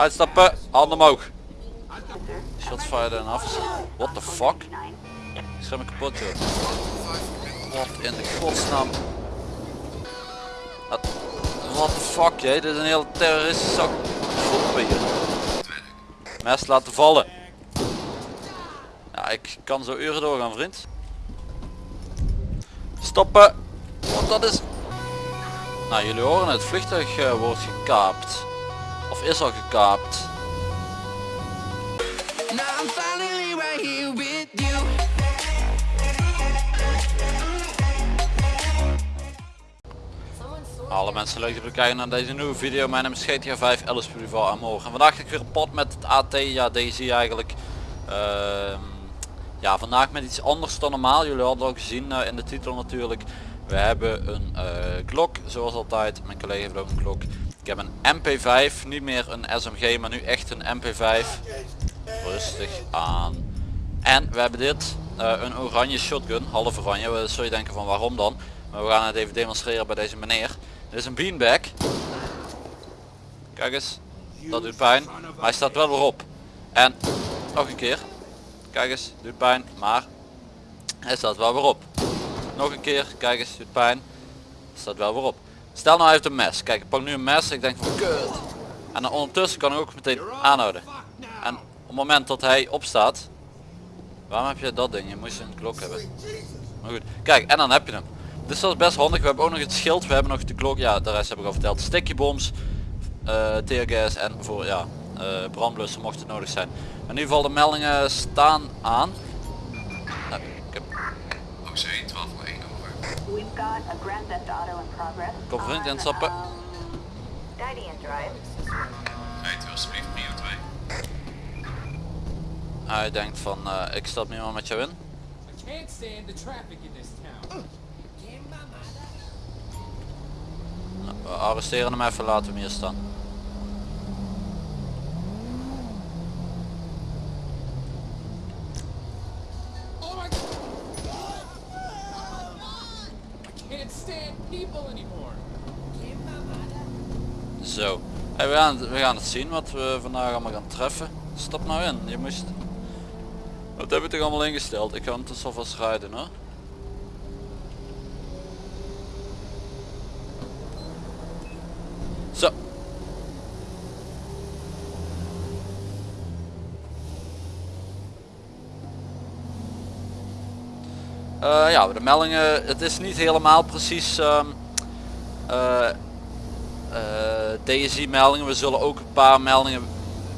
Uitstappen, handen omhoog. Shots fired en af. What the fuck? Ik scherm kapot joh. Wat in de godsnaam. What the fuck jij? Dit is een hele terroristische zak groepen hier. Mes laten vallen. Ja, ik kan zo uren doorgaan vriend. Stoppen. Want dat is... Nou jullie horen het vliegtuig eh, wordt gekaapt. Of is al gekaapt. Alle mensen leuk te bekijken naar deze nieuwe video. Mijn naam is GTA 5 Alice Pulival aan morgen. En vandaag ga ik weer een pot met het AT, ja deze eigenlijk. Ehm, ja vandaag met iets anders dan normaal. Jullie hadden al gezien eh, in de titel natuurlijk. We hebben een uh, Glock zoals altijd. Mijn collega heeft ook een Glock. Ik heb een MP5, niet meer een SMG maar nu echt een MP5. Rustig aan. En we hebben dit, eh, een oranje shotgun, half oranje. We zul je denken van waarom dan? Maar we gaan het even demonstreren bij deze meneer. Dit is een beanbag. Kijk eens, dat doet pijn. Maar hij staat wel weer op. En nog een keer. Kijk eens, doet pijn, maar hij staat wel weer op. Nog een keer, kijk eens, doet pijn. Staat wel weer op. Stel nou hij heeft een mes. Kijk, ik pak nu een mes. Ik denk van kut. En dan ondertussen kan ik ook meteen aanhouden. En op het moment dat hij opstaat. Waarom heb je dat ding? Je moest een klok hebben. Maar goed. Kijk, en dan heb je hem. Dus dat is best handig. We hebben ook nog het schild. We hebben nog de klok. Ja, de rest heb ik al verteld. Sticky bombs. Uh, teargas en voor ja, uh, brandblussen mocht het nodig zijn. In ieder geval de meldingen staan aan. Nou, ik heb... OC 1201 over. We've got a Grand Theft Auto in progress. Kom vriend instappen. Drive. Rijdt u alsjeblieft Mio 2. Hij denkt van uh, ik stap niet meer met jou in. I can't stand the traffic in this town. Nou, we arresteren hem even, laten we hem hier staan. Oh my I can't stand people anymore. Zo. We, gaan, we gaan het zien wat we vandaag allemaal gaan treffen. Stap nou in. Je moest... Wat hebben we toch allemaal ingesteld? Ik ga het dus alvast rijden hoor. Zo. Eh, ja, de meldingen, het is niet helemaal precies ehm eh, eh, DSI meldingen. We zullen ook een paar meldingen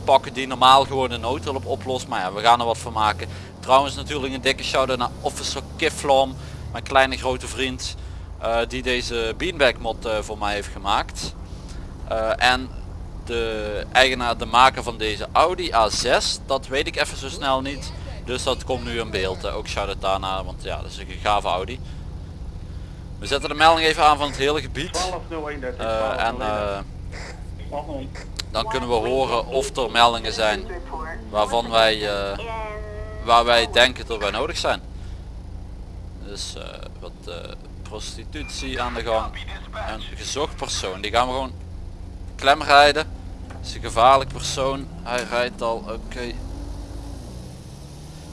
pakken die normaal gewoon de noodhulp oplost. Maar ja, we gaan er wat van maken. Trouwens natuurlijk een dikke shout-out naar Officer Kiflom. Mijn kleine grote vriend. eh, die deze beanbag mod eh, voor mij heeft gemaakt. Eh, en de eigenaar, de maker van deze Audi A6. Dat weet ik even zo snel niet. Dus dat komt nu in beeld. eh. ook shout-out daarna. Want ja, dat is een gave Audi. We zetten de melding even aan van het hele gebied. Eh, en eh, dan kunnen we horen of er meldingen zijn waarvan wij, eh, waar wij denken dat wij nodig zijn. Dus wat prostitutie aan de gang. Een gezocht persoon, die gaan we gewoon klem rijden. Is een gevaarlijk persoon, hij rijdt al, oké.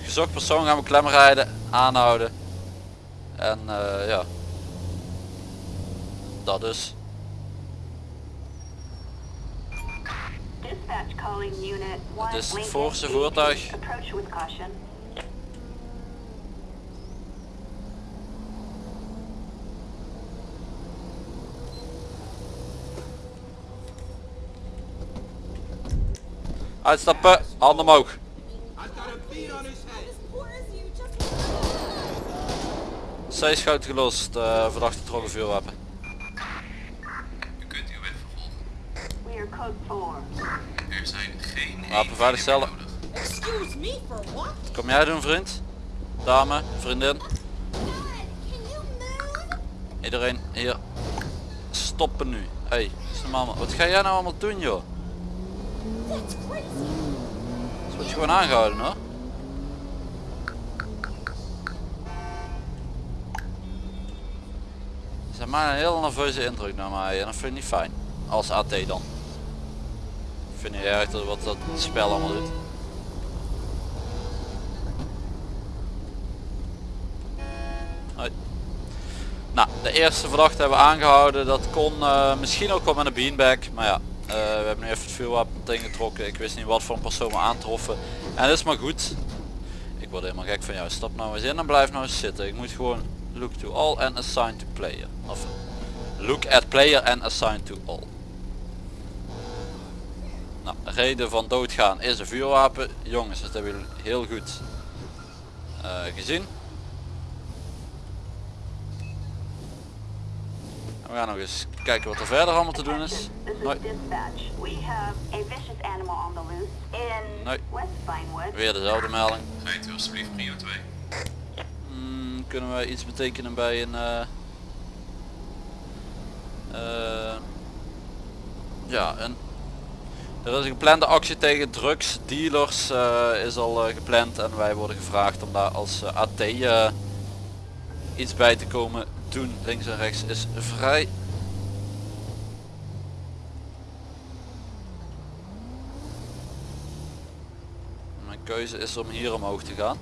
Gezocht persoon gaan we klem rijden, aanhouden. En ja. Dat dus. one is het voorste 18. voertuig. Uitstappen, handen omhoog. Zij schoot gelost, uh, verdachte trokken vuurwapen. U kunt uw weg vervolgen. We are code 4. Er zijn geen Wapen veilig eenheden stellen. meer nodig. Excuse me for what? Kom jij doen vriend? Dame, vriendin, move? iedereen hier. Stoppen nu. Hey, is normaal. man. Wat ga jij nou allemaal doen joh? Dus word je gewoon aangehouden hoor. Ze maken een heel nerveuze indruk naar mij en dat vind ik niet fijn. Als AT dan. Vind niet dat wat dat spel allemaal doet. Hoi. Nou, de eerste verdachte hebben we aangehouden. Dat kon eh, misschien ook wel met een beanbag. Maar ja, eh, we hebben nu even het vuurwapen meteen getrokken. Ik wist niet wat voor een persoon we aantroffen. En dat is maar goed. Ik word helemaal gek van jou. Stap nou eens in en blijf nou eens zitten. Ik moet gewoon look to all and assign to player. Of look at player and assign to all. Nou, de reden van doodgaan is een vuurwapen. Jongens, dat hebben jullie heel goed eh, gezien. En we gaan nog eens kijken wat er verder allemaal te doen is. Nee. Weer dezelfde melding. Rijdt u alsjeblieft prio 2. Hmm, kunnen we iets betekenen bij een... eh, eh, ja, een... Er is een geplande actie tegen drugsdealers eh is al eh, gepland en wij worden gevraagd om daar als eh, AT iets bij te komen doen. Links en rechts is vrij. Mijn keuze is om hier omhoog te gaan.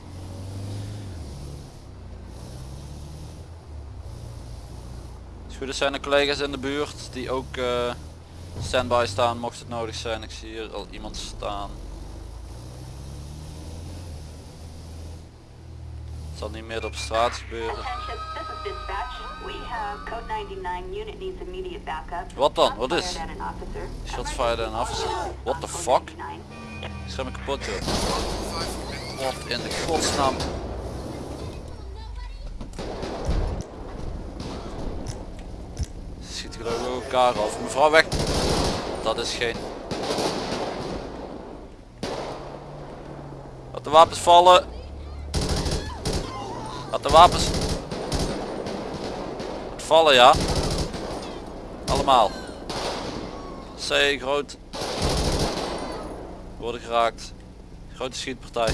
Zijn er collega's in de buurt die ook standby staan mocht het nodig zijn. Ik zie hier al iemand staan. Het zal niet meer op straat gebeuren. Attention, this is dispatch. We have code 99 unit needs immediate backup. Wat dan? Wat is? Shots fired an officer. What the fuck? 99. Ik schrijf me kapot joh. Wat in de godsnaam. Schiet geloof ik ook elkaar af. Mevrouw weg. Dat is geen. Laat de wapens vallen. Laat de wapens vallen ja. Allemaal. C groot. Worden geraakt. Grote schietpartij.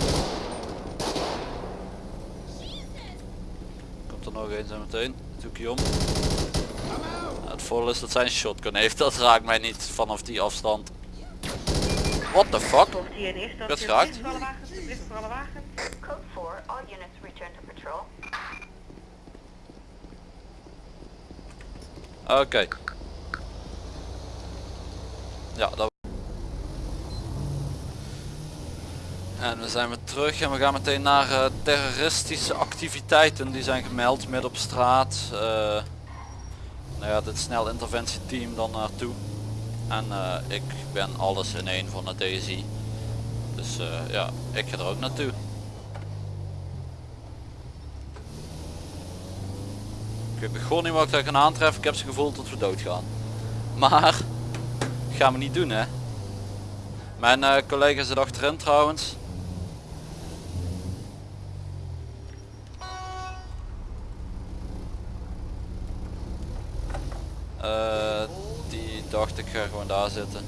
Komt er nog eens zo meteen. Doe ik om. Het voordeel is dat zijn shotgun heeft. Dat raakt mij niet vanaf die afstand. What the fuck? Ik werd geraakt. Code 4, all units return to patrol. Oké. Ja, dat... En we zijn weer terug en we gaan meteen naar eh, terroristische activiteiten die zijn gemeld midden op straat. Eh, nou ja, dit snel interventieteam dan naartoe. En eh, ik ben alles in één van de DSI. Dus eh, ja, ik ga er ook naartoe. Ik weet gewoon niet wat ik daar gaan aantreffen. Ik heb ze gevoeld tot we doodgaan. Maar, gaan we niet doen hè. Mijn eh, collega zit achterin trouwens. Eh, die dacht ik ga gewoon daar zitten.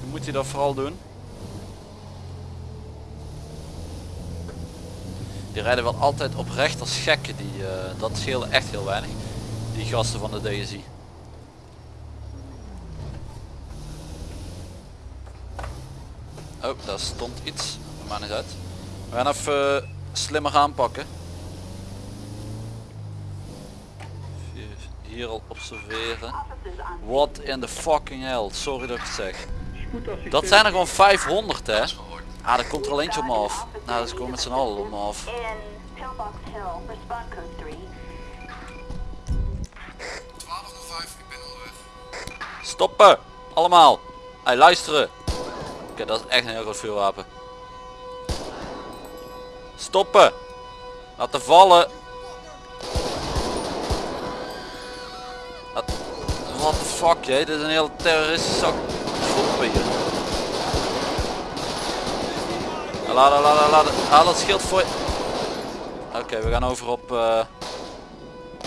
Hoe moet hij dat vooral doen? Die rijden wel altijd oprecht als gekken. Die, eh, dat scheelde echt heel weinig. Die gasten van de DSI. Oh, daar stond iets. Maar niet uit. We gaan even eh, slimmer aanpakken. Hier- al observeren. What in the fucking hell. Sorry dat ik het zeg. Dat zijn er gewoon 500 hè. Ah, er komt er al eentje op me af. Nou, dat is gewoon met z'n allen op me af. in Pillbox Hill, respond code 3. 1205, ik ben onderweg. Stoppen! Allemaal! Hey, luisteren! Oké, dat is echt een heel groot vuurwapen. Stoppen! Laten vallen! What the fuck? Dit is een hele terroristische. Stoppen hier. Laat, laat, laat, haal dat schild voor je. Oké, we gaan over op eh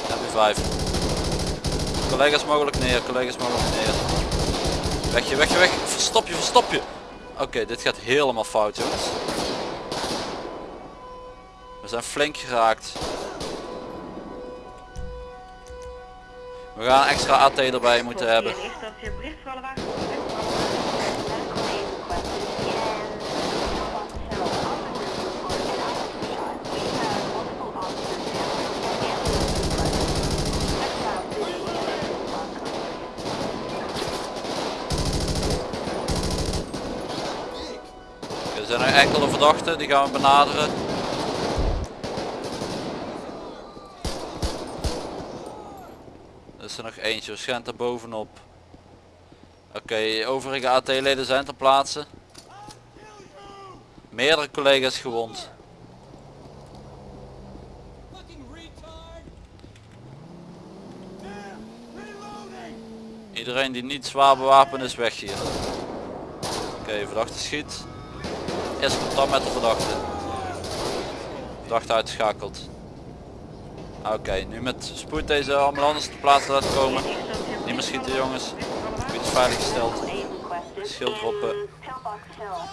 MP5. Collega's mogelijk neer, collega's mogelijk neer. Weg je, weg je, weg. Verstop je, verstop je. Oké, dit gaat helemaal fout jongens. We zijn flink geraakt. We gaan extra AT erbij moeten hebben. Er zijn enkele verdachten, die gaan we benaderen. Eentje, waarschijnlijk daar bovenop. Oké, overige AT-leden zijn ter plaatse. Meerdere collega's gewond. Iedereen die niet zwaar bewapend is weg hier. Oké, verdachte schiet. Eerst contact met de verdachte. Verdachte uitgeschakeld. Oké, nu met spoed deze ambulance te plaatsen laten komen. Niet meer schieten jongens. Gebied is veilig gesteld. Schild droppen.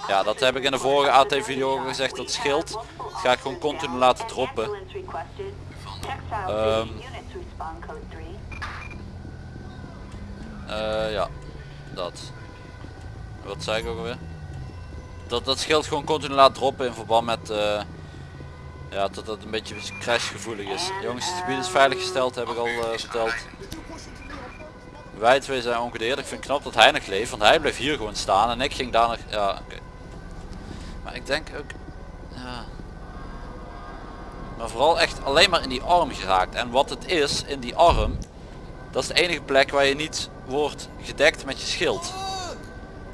Ja, dat heb ik in de vorige AT video al gezegd, dat schild. Dat ga ik gewoon continu laten droppen. Ehm. Eh, ja, dat. Wat zei ik ook alweer? Dat dat schild gewoon continu laat droppen in verband met eh, ja, dat het een beetje crashgevoelig is. Jongens, het gebied is veilig gesteld, heb ik al eh, verteld. Wij twee zijn ongedeerd. Ik vind het knap dat hij nog leeft, want hij bleef hier gewoon staan en ik ging daar nog. Ja. Maar ik denk ook. Ja. Maar vooral echt alleen maar in die arm geraakt. En wat het is in die arm, dat is de enige plek waar je niet wordt gedekt met je schild.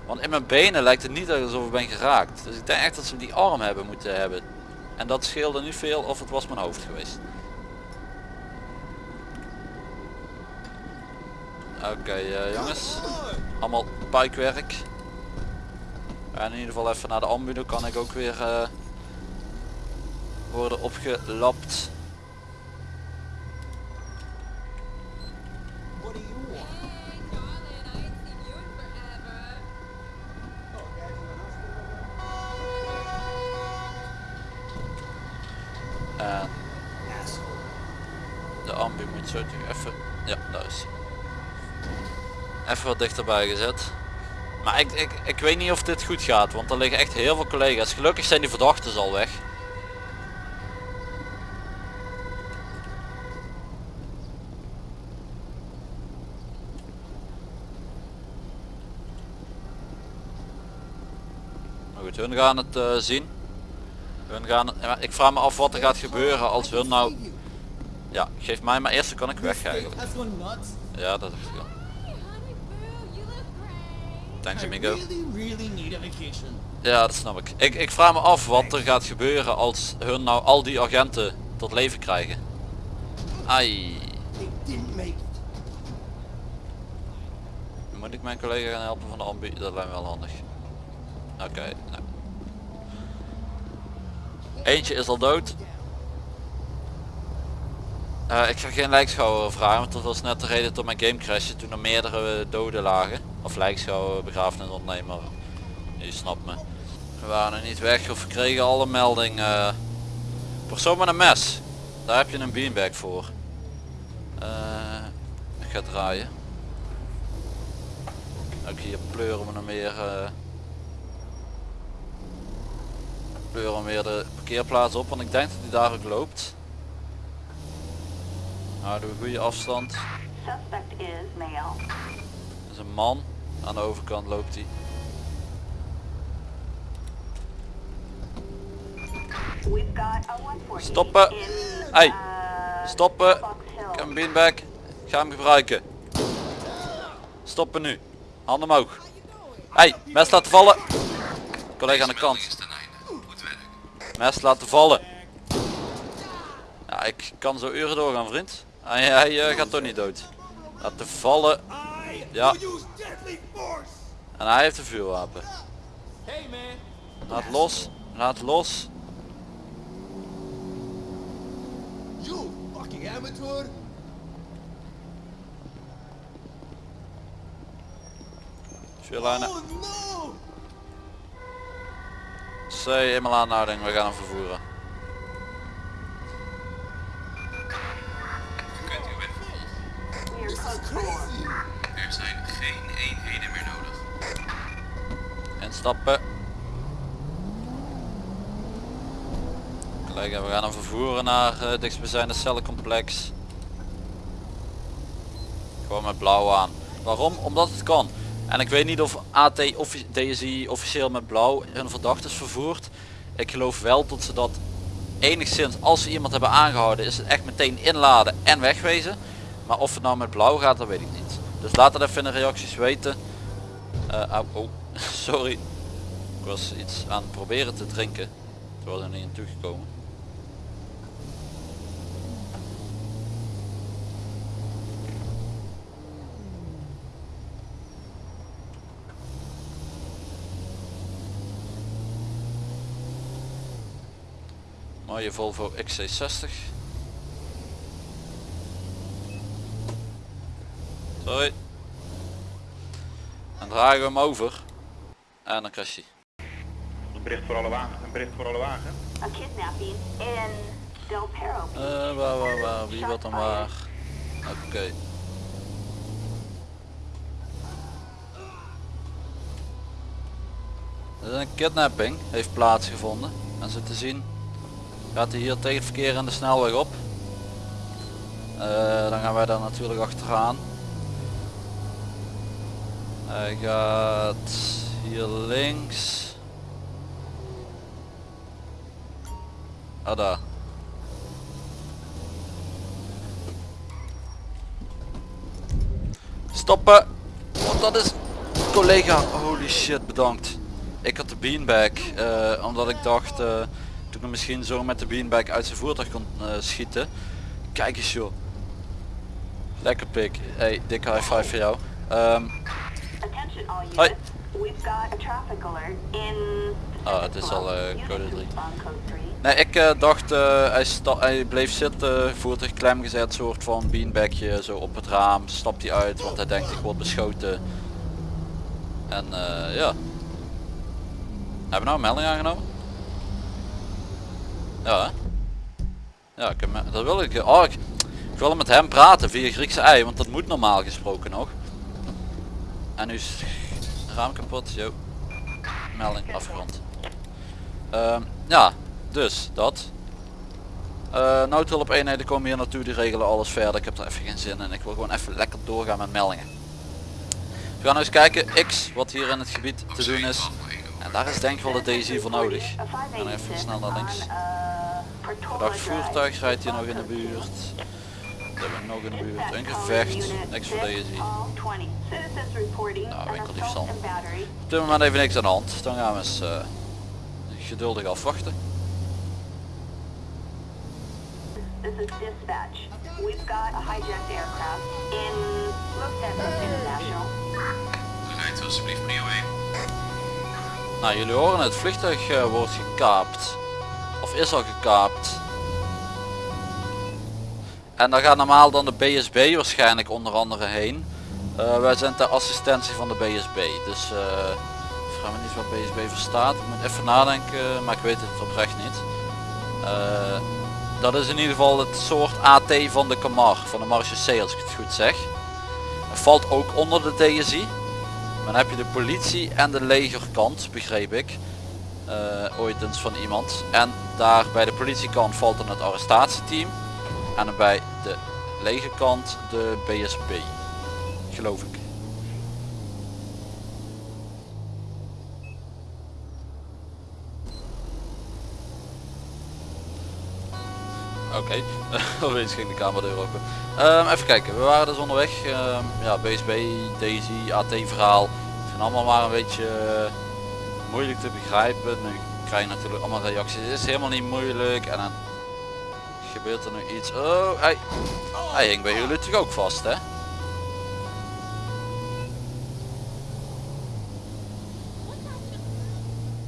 Want in mijn benen lijkt het niet alsof ik ben geraakt. Dus ik denk echt dat ze die arm hebben moeten hebben. En dat scheelde niet veel of het was mijn hoofd geweest. Oké eh, jongens. Allemaal puikwerk. En in ieder geval even naar de ambu. Dan kan ik ook weer eh, worden opgelapt. What do you want? Hey, darling, I ain't seen you in forever. En de ambu moet zo terug even. Ja, daar is hij. Even wat dichterbij gezet. Maar ik, ik, ik weet niet of dit goed gaat, want er liggen echt heel veel collega's. Gelukkig zijn die verdachten al weg. Maar goed, hun gaan het eh, zien. Hun gaan, ik vraag me af wat er gaat gebeuren als hun nou... Ja, geef mij maar eerst, dan kan ik weg eigenlijk. Ja, dat is wel. Thanks amigo. Ja, dat snap ik. ik. Ik vraag me af wat er gaat gebeuren als hun nou al die agenten tot leven krijgen. Ai. Moet ik mijn collega gaan helpen van de ambu? Dat lijkt me wel handig. Oké. nou. Eentje is al dood. Eh, ik ga geen lijkschouwer vragen, want dat was net de reden tot mijn game crashte toen er meerdere doden lagen. Of lijkschouwer, begrafenis ontnemer. Je snapt me. We waren er niet weg of we kregen alle melding. eh, persoon met een mes. Daar heb je een beanbag voor. Eh, ik ga draaien. Ook hier pleuren we nog meer. eh pleuren we weer de parkeerplaats op, want ik denk dat hij daar ook loopt. Houden we goede afstand. Suspect is male. Er is een man. Aan de overkant loopt hij. We've got a 140 Stoppen. Hey, uh, stoppen. Een beanbag. Ik ga hem gebruiken. Stoppen nu. Handen omhoog. Hey, mes laten vallen. Collega aan de kant. Mes laten vallen. Ja, ik kan zo uren doorgaan vriend. Hij, hij eh, gaat toch niet dood. Laten vallen. Ja. En hij heeft een vuurwapen. Laat los. Laat los. Amateur. Vuurlijnen. Oh no. C, eenmaal aanhouding. We gaan hem vervoeren. Er zijn geen eenheden meer nodig. Instappen. Collega, we gaan hem vervoeren naar eh, het dichtstbijzijnde cellencomplex. Gewoon met blauw aan. Waarom? Omdat het kan. En ik weet niet of AT offi- DSI officieel met blauw hun verdachtes vervoert. Ik geloof wel dat ze dat enigszins, als ze iemand hebben aangehouden, is het echt meteen inladen en wegwezen. Maar of het nou met blauw gaat, dat weet ik niet. Dus laat het even in de reacties weten. Eh, oh, sorry. Ik was iets aan het proberen te drinken. Toen was er niet aan toegekomen. Mooie Volvo XC60. Sorry. Dan dragen we hem over. En dan crasht hij. Een bericht voor alle wagen. Een bericht voor alle wagen. A kidnapping in Del Perro. Eh, waar, waar, waar, wie wat dan waar? Oké. Er is een kidnapping heeft plaatsgevonden. En zo te zien gaat hij hier tegen het verkeer en de snelweg op. Eh, dan gaan wij daar natuurlijk achteraan. Hij gaat hier links. Ah daar. Stoppen! Want dat is collega. Holy shit, bedankt. Ik had de beanbag, eh, omdat ik dacht uh, toen ik misschien zo met de beanbag uit zijn voertuig kon eh, schieten. Kijk eens joh. Lekker pik. Hey, dikke high five voor jou. Ehm, Hoi. units. We've got a traffic alert in... Ah, het is al, Unit code 3. on code 3. nee, ik eh, dacht hij, sta hij bleef zitten, voertuig klem gezet, soort van beanbagje zo op het raam, stapt hij uit, want hij denkt ik word beschoten. En ja. Hebben we nou een melding aangenomen? Ja hè? Ja, ik heb, dat wil ik. Oh, ik, ik wil met hem praten via Griekse ei, want dat moet normaal gesproken nog. En nu is raam kapot, yo. Melding afgerond. Ehm, ja, dus dat. Eh noodhulp eenheden komen hier naartoe, die regelen alles verder. Ik heb er even geen zin in. Ik wil gewoon even lekker doorgaan met meldingen. We gaan nou eens kijken, X, wat hier in het gebied te doen is. En daar is denk ik wel de DSI voor nodig. En even 586 snel naar links. Verdacht voertuig rijdt hier nog in de buurt. We hebben nog in de buurt een gevecht. Niks voor DSI. Nou, winkeldiefstal. Op dit moment even niks aan de hand. Dan gaan we eens eh, geduldig afwachten. This is dispatch. We've got a hijacked aircraft in Santos International. Rijdt alsjeblieft prio 1. Nou, jullie horen het vliegtuig eh, wordt gekaapt. Of is al gekaapt. En daar gaat normaal dan de BSB waarschijnlijk onder andere heen. Eh, wij zijn ter assistentie van de BSB. Dus eh vraag me niet wat BSB voor staat. Ik moet even nadenken, maar ik weet het oprecht niet. Eh, dat is in ieder geval het soort AT van de Camar, van de Marechaussee als ik het goed zeg. Het valt ook onder de DSI. Dan heb je de politie en de legerkant, begreep ik. ooit eens van iemand. En daar bij de politiekant valt dan het arrestatieteam. En dan bij de legerkant de BSB. Geloof ik. Oké, opeens ging de camera open. Ehm, even kijken, we waren dus onderweg. Ehm, ja, BSB, Daisy, AT verhaal. Zijn allemaal maar een beetje eh, moeilijk te begrijpen. Nu krijg je natuurlijk allemaal reacties. Het is helemaal niet moeilijk. En gebeurt er nu iets. Oh, hij, hij hing bij jullie toch ook vast, hè?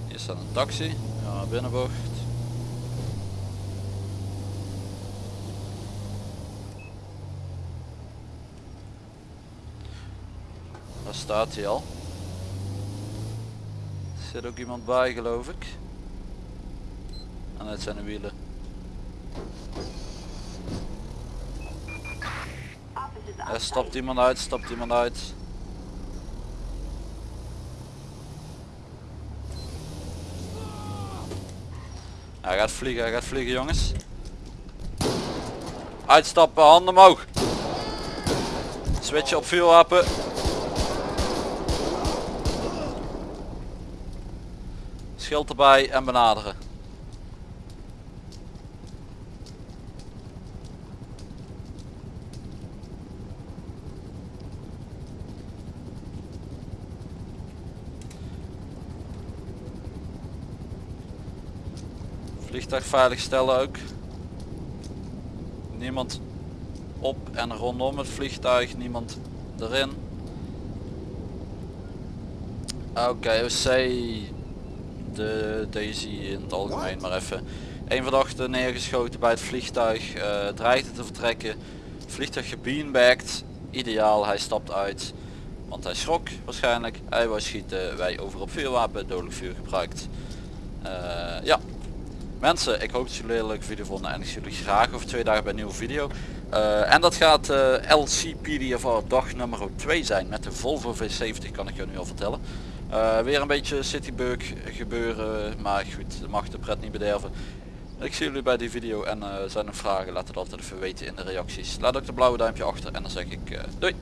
Hier staat een taxi. Ja, binnenbocht. Daar staat hij al. Er zit ook iemand bij geloof ik. En het zijn de wielen. Stopt die iemand uit, stapt iemand uit. Hij gaat vliegen, hij gaat vliegen jongens. Uitstappen, handen omhoog. Switchen op vuurwapen. Schild erbij en benaderen. Vliegtuig veilig stellen ook. Niemand op en rondom het vliegtuig, niemand erin. Oké, OC, de Daisy in het algemeen maar even. Een verdachte neergeschoten bij het vliegtuig, eh dreigde te vertrekken. Vliegtuig gebeanbagged, ideaal, hij stapt uit. Want hij schrok waarschijnlijk, hij wou schieten, wij over op vuurwapen, dodelijk vuur gebruikt. Eh, ja, Mensen, ik hoop dat jullie een leuke video vonden en ik zie jullie graag over twee dagen bij een nieuwe video. Eh, en dat gaat eh LCPDFR dag nummer 2 zijn met de Volvo V70 kan ik je nu al vertellen. Eh, weer een beetje citybug gebeuren, maar goed, dat mag de pret niet bederven. Ik zie jullie bij die video en zijn er vragen, laat het altijd even weten in de reacties. Laat ook de blauwe duimpje achter en dan zeg ik doei.